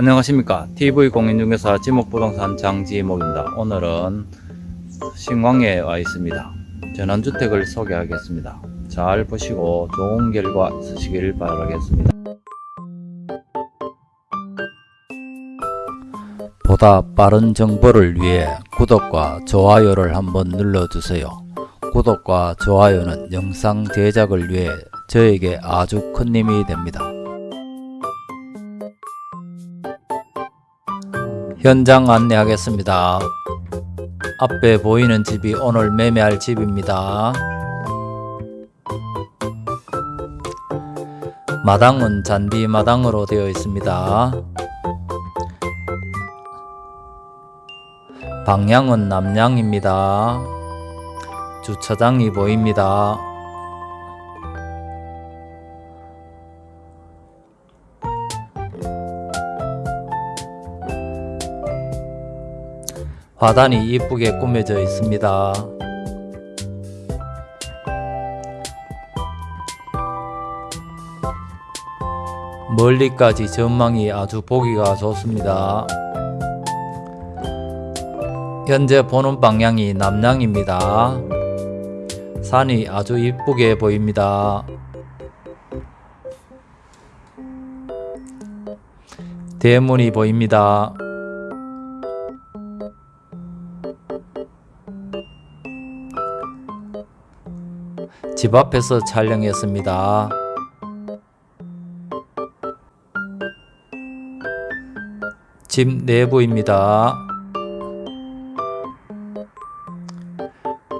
안녕하십니까. TV공인중개사 지목부동산 장지목입니다. 오늘은 신광에 와 있습니다. 전원주택을 소개하겠습니다. 잘 보시고 좋은 결과 있으시길 바라겠습니다. 보다 빠른 정보를 위해 구독과 좋아요를 한번 눌러주세요. 구독과 좋아요는 영상 제작을 위해 저에게 아주 큰 힘이 됩니다 현장 안내하겠습니다. 앞에 보이는 집이 오늘 매매할 집입니다. 마당은 잔디 마당으로 되어 있습니다. 방향은 남향입니다. 주차장이 보입니다. 화단이 이쁘게 꾸며져 있습니다. 멀리까지 전망이 아주 보기가 좋습니다. 현재 보는 방향이 남향입니다. 산이 아주 이쁘게 보입니다. 대문이 보입니다. 집 앞에서 촬영했습니다. 집 내부입니다.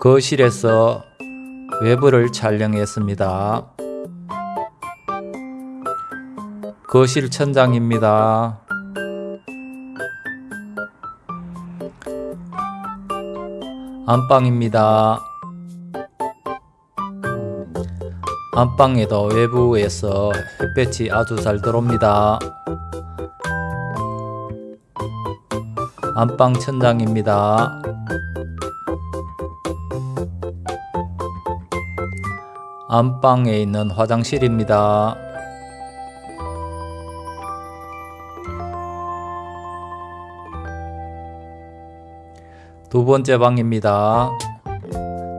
거실에서 외부를 촬영했습니다. 거실 천장입니다. 안방입니다. 안방에도 외부에서 햇볕이 아주 잘 들어옵니다. 안방 천장입니다. 안방에 있는 화장실입니다. 두 번째 방입니다.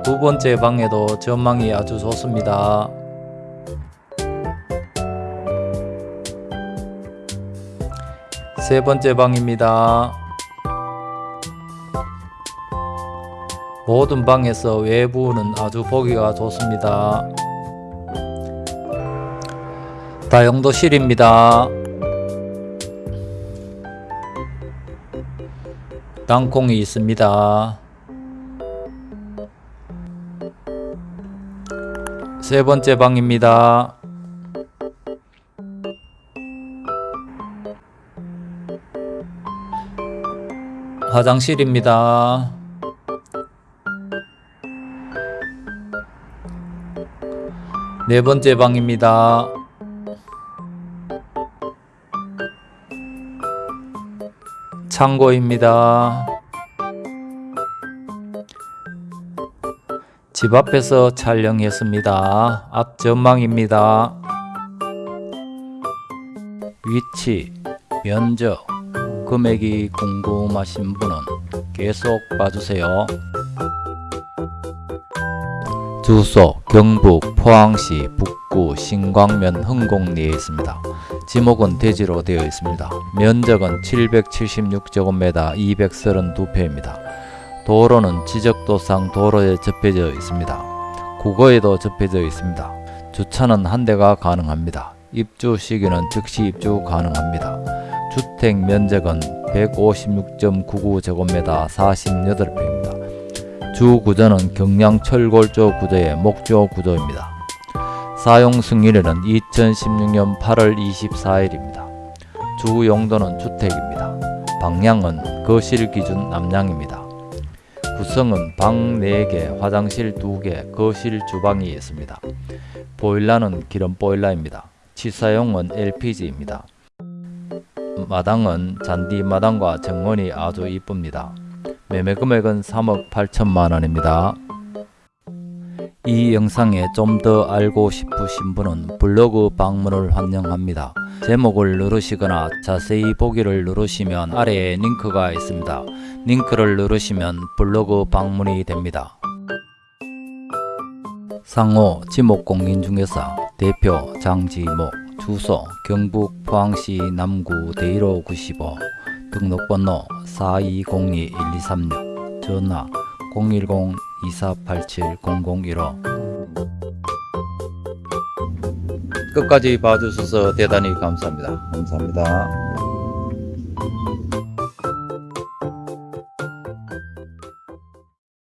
두 번째 방에도 전망이 아주 좋습니다. 세 번째 방입니다. 모든 방에서 외부는 아주 보기가 좋습니다. 다용도실입니다. 땅콩이 있습니다. 세 번째 방입니다. 화장실입니다. 네 번째 방입니다. 창고입니다. 집 앞에서 촬영했습니다. 앞 전망입니다. 위치, 면적, 금액이 궁금하신 분은 계속 봐주세요. 주소 경북 포항시 북구 신광면 흥곡리에 있습니다. 지목은 대지로 되어 있습니다. 면적은 776제곱미터 232평입니다. 도로는 지적도상 도로에 접해져 있습니다. 국어에도 접해져 있습니다. 주차는 한 대가 가능합니다. 입주 시기는 즉시 입주 가능합니다. 주택 면적은 156.99제곱미터 48평입니다. 주 구조는 경량 철골조 구조의 목조 구조입니다. 사용 승인일은 2016년 8월 24일입니다. 주 용도는 주택입니다. 방향은 거실 기준 남향입니다. 구성은 방 4개, 화장실 2개, 거실 주방이 있습니다. 보일러는 기름 보일러입니다. 치사용은 LPG입니다. 마당은 잔디 마당과 정원이 아주 이쁩니다. 매매 금액은 3억 8천만 원입니다. 이 영상에 좀 더 알고 싶으신 분은 블로그 방문을 환영합니다. 제목을 누르시거나 자세히 보기를 누르시면 아래에 링크가 있습니다. 링크를 누르시면 블로그 방문이 됩니다. 상호 지목공인중개사 대표 장지목 주소 경북 포항시 남구 대일호 95 등록번호 4202-1236 전화 010-2487-0015 끝까지 봐주셔서 대단히 감사합니다. 감사합니다.